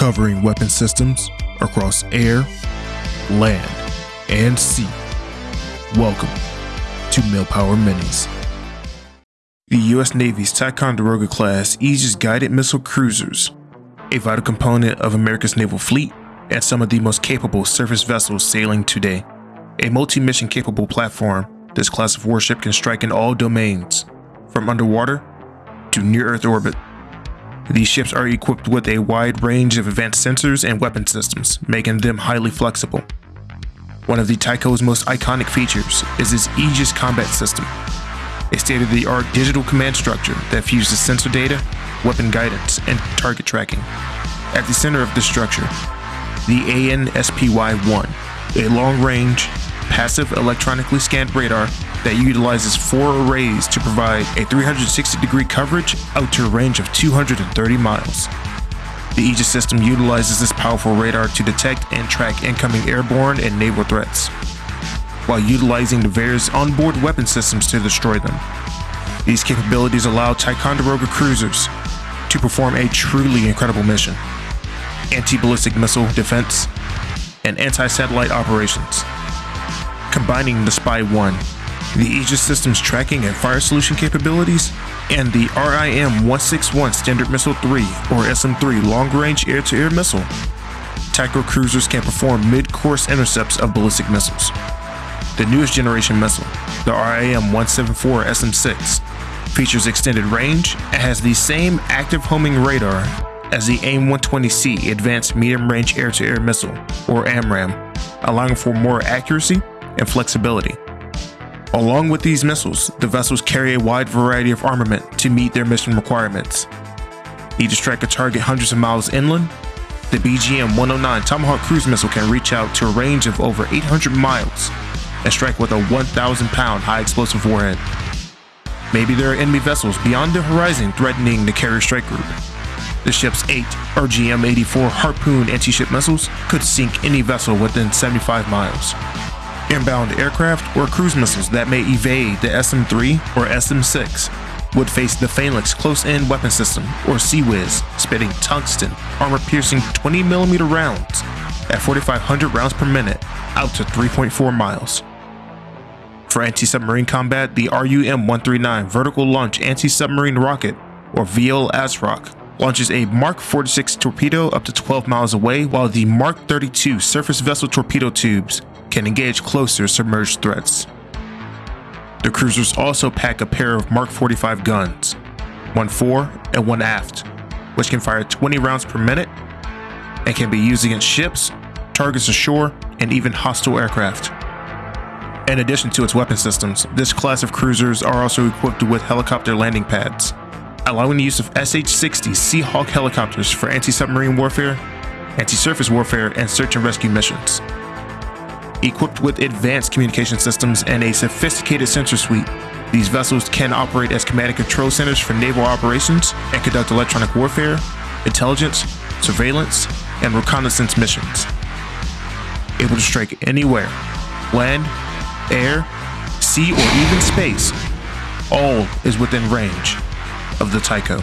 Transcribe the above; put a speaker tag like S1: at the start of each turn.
S1: covering weapon systems across air, land, and sea. Welcome to Millpower Minis. The U.S. Navy's Ticonderoga class Aegis guided missile cruisers, a vital component of America's naval fleet and some of the most capable surface vessels sailing today. A multi-mission capable platform, this class of warship can strike in all domains, from underwater to near-Earth orbit. These ships are equipped with a wide range of advanced sensors and weapon systems, making them highly flexible. One of the Tico's most iconic features is its Aegis combat system, a state-of-the-art digital command structure that fuses sensor data, weapon guidance, and target tracking. At the center of this structure, the AN/SPY-1, a long-range, passive electronically scanned radar that utilizes four arrays to provide a 360 degree coverage out to a range of 230 miles. The Aegis system utilizes this powerful radar to detect and track incoming airborne and naval threats, while utilizing the various onboard weapon systems to destroy them. These capabilities allow Ticonderoga cruisers to perform a truly incredible mission anti-ballistic missile defense and anti-satellite operations. Combining the Spy-1 the Aegis Systems tracking and fire solution capabilities, and the RIM-161 Standard Missile 3 or SM-3 long-range air-to-air missile. Tico cruisers can perform mid-course intercepts of ballistic missiles. The newest generation missile, the RIM-174 SM-6, features extended range and has the same active homing radar as the AIM-120C Advanced Medium Range Air-to-Air Missile, or AMRAAM, allowing for more accuracy and flexibility. Along with these missiles, the vessels carry a wide variety of armament to meet their mission requirements. Need to strike a target hundreds of miles inland? The BGM-109 Tomahawk cruise missile can reach out to a range of over 800 miles and strike with a 1,000-pound high-explosive warhead. Maybe there are enemy vessels beyond the horizon threatening the carrier strike group. The ship's eight RGM-84 Harpoon anti-ship missiles could sink any vessel within 75 miles inbound aircraft or cruise missiles that may evade the SM-3 or SM-6 would face the Phalanx Close-In Weapon System, or CIWS, spitting tungsten, armor-piercing 20mm rounds at 4,500 rounds per minute out to 3.4 miles. For anti-submarine combat, the RUM-139 Vertical Launch Anti-Submarine Rocket, or VL ASROC, launches a Mark 46 torpedo up to 12 miles away, while the Mark 32 surface vessel torpedo tubes can engage closer submerged threats. The cruisers also pack a pair of Mark 45 guns, one fore and one aft, which can fire 20 rounds per minute and can be used against ships, targets ashore, and even hostile aircraft. In addition to its weapon systems, this class of cruisers are also equipped with helicopter landing pads, allowing the use of SH-60 Seahawk helicopters for anti-submarine warfare, anti-surface warfare, and search and rescue missions. Equipped with advanced communication systems and a sophisticated sensor suite, these vessels can operate as command and control centers for naval operations and conduct electronic warfare, intelligence, surveillance, and reconnaissance missions. Able to strike anywhere, land, air, sea, or even space, all is within range of the Tico.